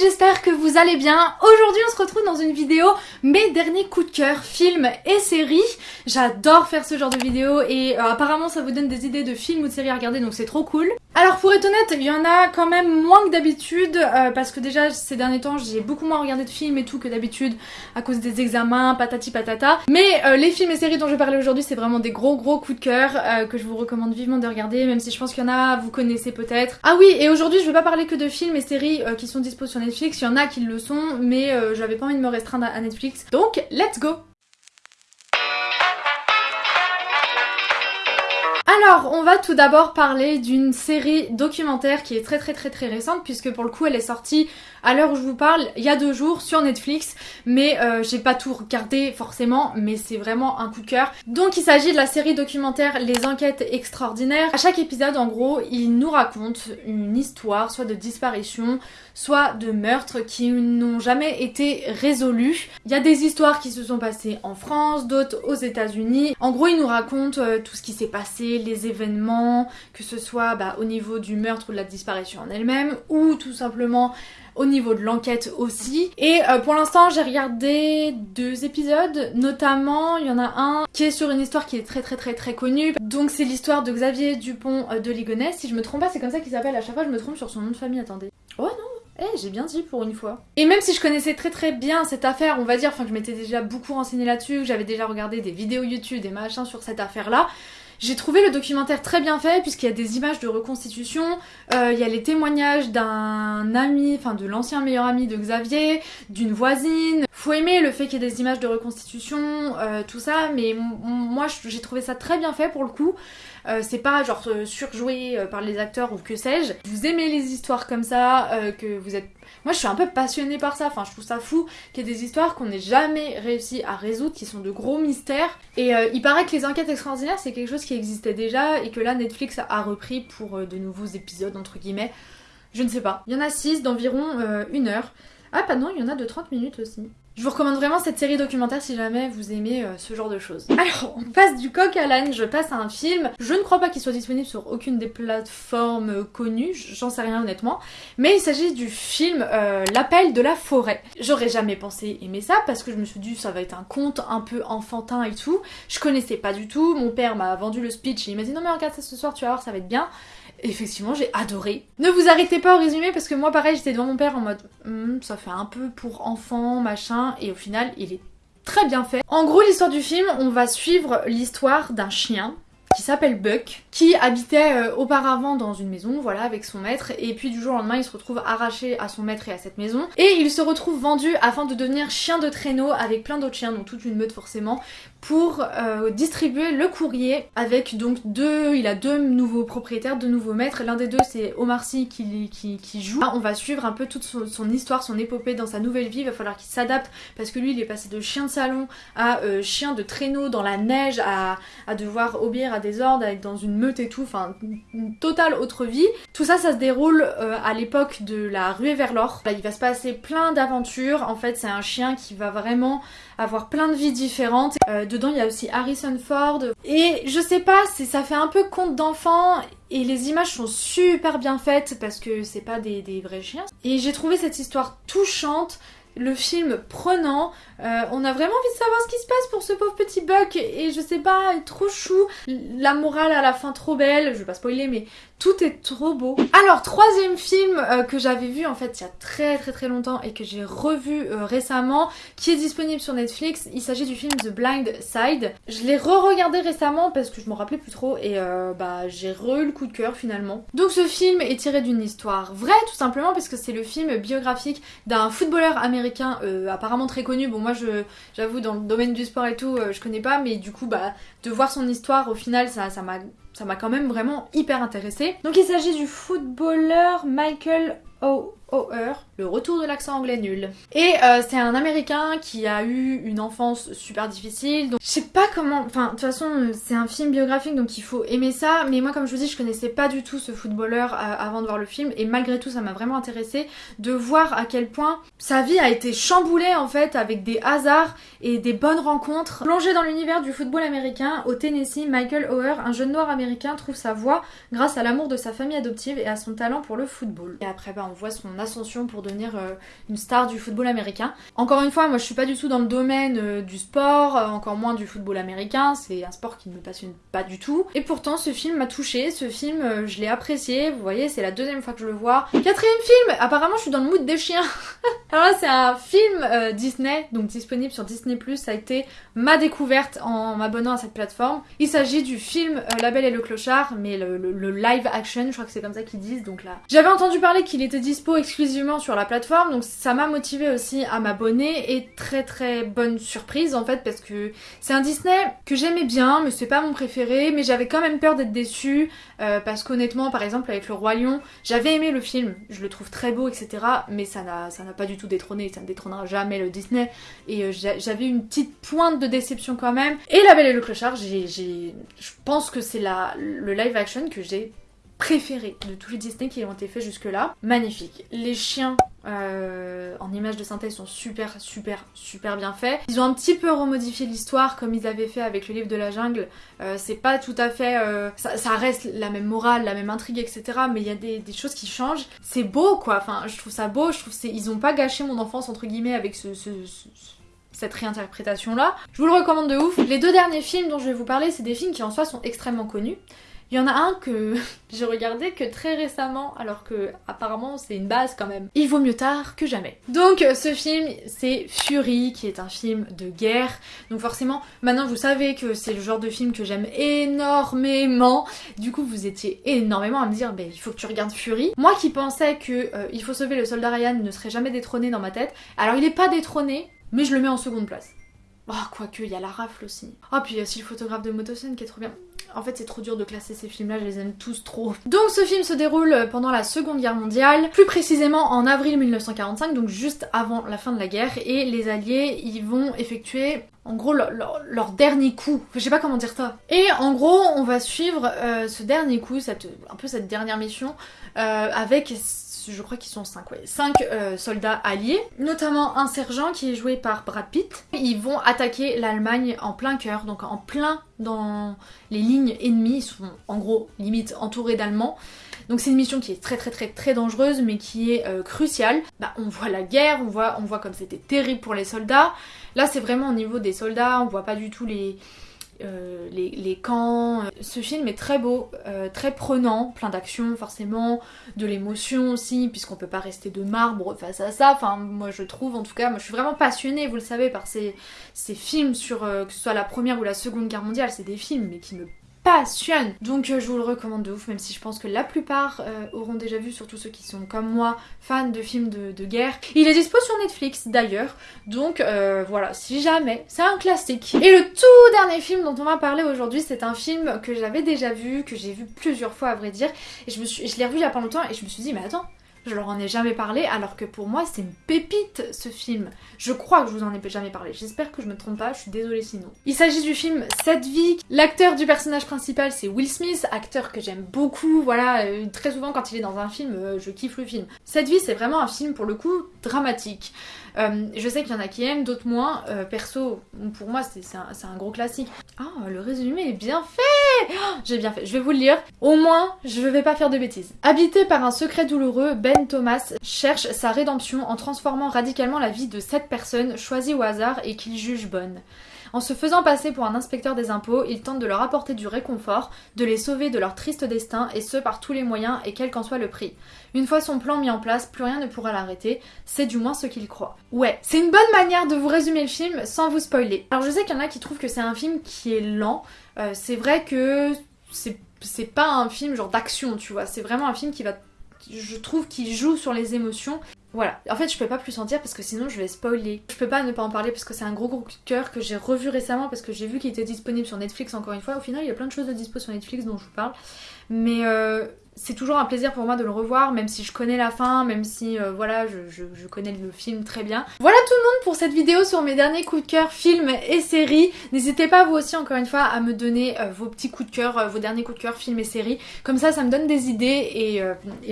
j'espère que vous allez bien. Aujourd'hui on se retrouve dans une vidéo mes derniers coups de cœur, films et séries. J'adore faire ce genre de vidéo et euh, apparemment ça vous donne des idées de films ou de séries à regarder donc c'est trop cool. Alors pour être honnête, il y en a quand même moins que d'habitude euh, parce que déjà ces derniers temps j'ai beaucoup moins regardé de films et tout que d'habitude à cause des examens, patati patata. Mais euh, les films et séries dont je vais parler aujourd'hui c'est vraiment des gros gros coups de cœur que je vous recommande vivement de regarder même si je pense qu'il y en a, vous connaissez peut-être. Ah oui et aujourd'hui je vais pas parler que de films et séries qui sont disponibles Netflix, il y en a qui le sont, mais euh, j'avais pas envie de me restreindre à Netflix. Donc, let's go Alors, on va tout d'abord parler d'une série documentaire qui est très très très très récente puisque pour le coup elle est sortie à l'heure où je vous parle il y a deux jours sur Netflix mais euh, j'ai pas tout regardé forcément mais c'est vraiment un coup cœur. Donc il s'agit de la série documentaire Les Enquêtes Extraordinaires. À chaque épisode en gros il nous raconte une histoire soit de disparition soit de meurtre qui n'ont jamais été résolus. Il y a des histoires qui se sont passées en France, d'autres aux états unis En gros il nous raconte euh, tout ce qui s'est passé, les événements, que ce soit bah, au niveau du meurtre ou de la disparition en elle-même, ou tout simplement au niveau de l'enquête aussi. Et euh, pour l'instant, j'ai regardé deux épisodes, notamment il y en a un qui est sur une histoire qui est très très très très connue. Donc c'est l'histoire de Xavier Dupont euh, de Ligonnès. Si je me trompe pas, c'est comme ça qu'il s'appelle. À chaque fois, je me trompe sur son nom de famille. Attendez. Oh non, eh, j'ai bien dit pour une fois. Et même si je connaissais très très bien cette affaire, on va dire, enfin que je m'étais déjà beaucoup renseignée là-dessus, j'avais déjà regardé des vidéos YouTube, des machins sur cette affaire-là, j'ai trouvé le documentaire très bien fait puisqu'il y a des images de reconstitution, euh, il y a les témoignages d'un ami, enfin de l'ancien meilleur ami de Xavier, d'une voisine. Faut aimer le fait qu'il y ait des images de reconstitution, euh, tout ça, mais moi j'ai trouvé ça très bien fait pour le coup. Euh, c'est pas genre surjoué par les acteurs ou que sais-je. Vous aimez les histoires comme ça, que vous êtes moi je suis un peu passionnée par ça, enfin je trouve ça fou qu'il y ait des histoires qu'on n'ait jamais réussi à résoudre, qui sont de gros mystères. Et euh, il paraît que les enquêtes extraordinaires c'est quelque chose qui existait déjà et que là Netflix a repris pour euh, de nouveaux épisodes entre guillemets. Je ne sais pas. Il y en a 6 d'environ euh, une heure. Ah pas non, il y en a de 30 minutes aussi. Je vous recommande vraiment cette série documentaire si jamais vous aimez euh, ce genre de choses. Alors, on passe du coq à l'âne, je passe à un film. Je ne crois pas qu'il soit disponible sur aucune des plateformes euh, connues, j'en sais rien honnêtement. Mais il s'agit du film euh, L'appel de la forêt. J'aurais jamais pensé aimer ça parce que je me suis dit ça va être un conte un peu enfantin et tout. Je connaissais pas du tout, mon père m'a vendu le speech et il m'a dit non mais regarde ça ce soir, tu vas voir ça va être bien effectivement, j'ai adoré. Ne vous arrêtez pas au résumé parce que moi, pareil, j'étais devant mon père en mode hmm, ça fait un peu pour enfant, machin, et au final, il est très bien fait. En gros, l'histoire du film, on va suivre l'histoire d'un chien qui s'appelle Buck, qui habitait euh, auparavant dans une maison, voilà, avec son maître, et puis du jour au lendemain, il se retrouve arraché à son maître et à cette maison, et il se retrouve vendu afin de devenir chien de traîneau avec plein d'autres chiens, donc toute une meute forcément, pour euh, distribuer le courrier avec donc deux, il a deux nouveaux propriétaires, deux nouveaux maîtres, l'un des deux c'est Omar Sy qui, joue. Là, on va suivre un peu toute son, histoire, son épopée dans sa nouvelle vie, il va falloir qu'il s'adapte parce que lui il est passé de chien de salon à euh, chien de traîneau dans la neige, à, devoir obéir à des ordres, à être dans une meute et tout, enfin une totale autre vie. Tout ça ça se déroule euh, à l'époque de la ruée vers l'or. il va se passer plein d'aventures, en fait c'est un chien qui va vraiment avoir plein de vies différentes. Euh, dedans, il y a aussi Harrison Ford. Et je sais pas, ça fait un peu conte d'enfant et les images sont super bien faites parce que c'est pas des, des vrais chiens. Et j'ai trouvé cette histoire touchante le film prenant. Euh, on a vraiment envie de savoir ce qui se passe pour ce pauvre petit Buck et je sais pas, trop chou. La morale à la fin trop belle, je vais pas spoiler mais tout est trop beau. Alors troisième film euh, que j'avais vu en fait il y a très très très longtemps et que j'ai revu euh, récemment qui est disponible sur Netflix. Il s'agit du film The Blind Side. Je l'ai re-regardé récemment parce que je m'en rappelais plus trop et bah j'ai re eu le coup de cœur finalement. Donc ce film est tiré d'une histoire vraie tout simplement parce que c'est le film biographique d'un footballeur américain euh, apparemment très connu. Bon moi je j'avoue dans le domaine du sport et tout euh, je connais pas mais du coup bah de voir son histoire au final ça m'a m'a quand même vraiment hyper intéressée. Donc il s'agit du footballeur Michael O'Hare, le retour de l'accent anglais nul. Et euh, c'est un américain qui a eu une enfance super difficile, donc je sais pas comment, enfin de toute façon c'est un film biographique donc il faut aimer ça, mais moi comme je vous dis je connaissais pas du tout ce footballeur euh, avant de voir le film et malgré tout ça m'a vraiment intéressé de voir à quel point sa vie a été chamboulée en fait avec des hasards et des bonnes rencontres. Plongé dans l'univers du football américain, au Tennessee, Michael O'Hare, un jeune noir américain, trouve sa voie grâce à l'amour de sa famille adoptive et à son talent pour le football. Et après ben on voit son ascension pour devenir une star du football américain. Encore une fois, moi je suis pas du tout dans le domaine du sport, encore moins du football américain, c'est un sport qui ne me passionne pas du tout. Et pourtant ce film m'a touché, ce film je l'ai apprécié, vous voyez c'est la deuxième fois que je le vois. Quatrième film, apparemment je suis dans le mood des chiens. Alors là c'est un film Disney, donc disponible sur Disney+, ça a été ma découverte en m'abonnant à cette plateforme. Il s'agit du film La Belle et le Clochard, mais le, le live action, je crois que c'est comme ça qu'ils disent, donc là. J'avais entendu parler qu'il était dispo exclusivement sur la plateforme, donc ça m'a motivé aussi à m'abonner, et très très bonne surprise en fait, parce que c'est un Disney que j'aimais bien, mais c'est pas mon préféré, mais j'avais quand même peur d'être déçue, euh, parce qu'honnêtement, par exemple avec Le Roi Lion, j'avais aimé le film, je le trouve très beau, etc., mais ça n'a pas du tout détrôné, ça ne détrônera jamais le Disney, et euh, j'avais une petite pointe de déception quand même. Et La Belle et le Clochard, j'ai, je pense que c'est le live action que j'ai préféré de tous les Disney qui ont été faits jusque-là. Magnifique. Les chiens euh, en images de synthèse sont super, super, super bien faits. Ils ont un petit peu remodifié l'histoire comme ils avaient fait avec le livre de la jungle. Euh, c'est pas tout à fait... Euh, ça, reste la même morale, la même intrigue, etc. Mais il y a des, choses qui changent. C'est beau, quoi. Enfin, je trouve ça beau. Je trouve ils ont pas gâché mon enfance, entre guillemets, avec ce cette réinterprétation là. Je vous le recommande de ouf. Les deux derniers films dont je vais vous parler, c'est des films qui en soi sont extrêmement connus. Il y en a un que j'ai regardé que très récemment, alors que apparemment c'est une base quand même. Il vaut mieux tard que jamais. Donc euh, ce film, c'est Fury, qui est un film de guerre. Donc forcément, maintenant vous savez que c'est le genre de film que j'aime énormément. Du coup, vous étiez énormément à me dire, ben il faut que tu regardes Fury. Moi qui pensais que euh, Il faut sauver le soldat Ryan ne serait jamais détrôné dans ma tête, alors il est pas détrôné, mais je le mets en seconde place. Oh, quoique, il y a la rafle aussi. Oh, puis il y a aussi le photographe de Motosen qui est trop bien. En fait, c'est trop dur de classer ces films-là, je les aime tous trop. Donc, ce film se déroule pendant la Seconde Guerre mondiale, plus précisément en avril 1945, donc juste avant la fin de la guerre, et les Alliés, ils vont effectuer en gros leur, dernier coup. Je sais pas comment dire ça. Et en gros, on va suivre euh, ce dernier coup, un peu cette dernière mission, euh, avec je crois qu'ils sont 5, ouais, 5 euh, soldats alliés, notamment un sergent qui est joué par Brad Pitt. Ils vont attaquer l'Allemagne en plein cœur, donc en plein dans les lignes ennemies, ils sont en gros limite entourés d'Allemands. Donc c'est une mission qui est très très très très dangereuse mais qui est euh, cruciale. Bah, on voit la guerre, on voit, on voit comme c'était terrible pour les soldats. Là c'est vraiment au niveau des soldats, on voit pas du tout les, euh, les, camps. Ce film est très beau, euh, très prenant, plein d'action forcément, de l'émotion aussi, puisqu'on peut pas rester de marbre face à ça. Enfin, moi je trouve en tout cas, moi je suis vraiment passionnée, vous le savez, par ces, films sur euh, que ce soit la première ou la seconde guerre mondiale. C'est des films mais qui me passionne. Donc euh, je vous le recommande de ouf, même si je pense que la plupart euh, auront déjà vu, surtout ceux qui sont comme moi, fans de films de, guerre. Il est dispo sur Netflix d'ailleurs, donc euh, voilà, si jamais, c'est un classique. Et le tout dernier film dont on va parler aujourd'hui, c'est un film que j'avais déjà vu, que j'ai vu plusieurs fois à vrai dire, et je, je l'ai revu il y a pas longtemps et je me suis dit, mais attends, je leur en ai jamais parlé, alors que pour moi c'est une pépite ce film. Je crois que je vous en ai jamais parlé, j'espère que je me trompe pas, je suis désolée sinon. Il s'agit du film Cette vie. L'acteur du personnage principal c'est Will Smith, acteur que j'aime beaucoup, voilà, euh, très souvent quand il est dans un film, euh, je kiffe le film. Cette vie c'est vraiment un film pour le coup dramatique. Euh, je sais qu'il y en a qui aiment, d'autres moins. perso, pour moi c'est un, gros classique. Ah, le résumé est bien fait oh, J'ai bien fait, je vais vous le lire. Au moins, je vais pas faire de bêtises. Habité par un secret douloureux, Ben Thomas cherche sa rédemption en transformant radicalement la vie de sept personnes choisies au hasard et qu'il juge bonnes. En se faisant passer pour un inspecteur des impôts, il tente de leur apporter du réconfort, de les sauver de leur triste destin, et ce par tous les moyens et quel qu'en soit le prix. Une fois son plan mis en place, plus rien ne pourra l'arrêter, c'est du moins ce qu'il croit. Ouais, c'est une bonne manière de vous résumer le film sans vous spoiler. Alors je sais qu'il y en a qui trouvent que c'est un film qui est lent, euh, c'est vrai que c'est pas un film genre d'action, tu vois, c'est vraiment un film qui va je trouve qu'il joue sur les émotions. Voilà. En fait, je peux pas plus en dire parce que sinon je vais spoiler. Je peux pas ne pas en parler parce que c'est un gros gros cœur que j'ai revu récemment parce que j'ai vu qu'il était disponible sur Netflix encore une fois. Au final, il y a plein de choses de dispo sur Netflix dont je vous parle. Mais euh, c'est toujours un plaisir pour moi de le revoir, même si je connais la fin, même si euh, voilà, je, connais le film très bien. Voilà tout le monde pour cette vidéo sur mes derniers coups de cœur films et séries. N'hésitez pas vous aussi encore une fois à me donner euh, vos petits coups de cœur, euh, vos derniers coups de cœur films et séries. Comme ça, ça me donne des idées et,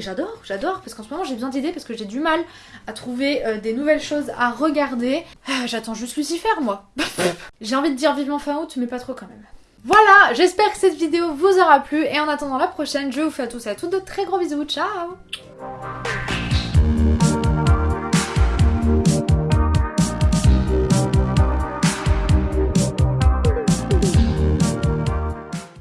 j'adore, j'adore parce qu'en ce moment j'ai besoin d'idées parce que j'ai du mal à trouver des nouvelles choses à regarder. Ah, j'attends juste Lucifer moi. j'ai envie de dire vivement fin août mais pas trop quand même. Voilà, j'espère que cette vidéo vous aura plu et en attendant la prochaine, je vous fais à tous et à toutes de très gros bisous. Ciao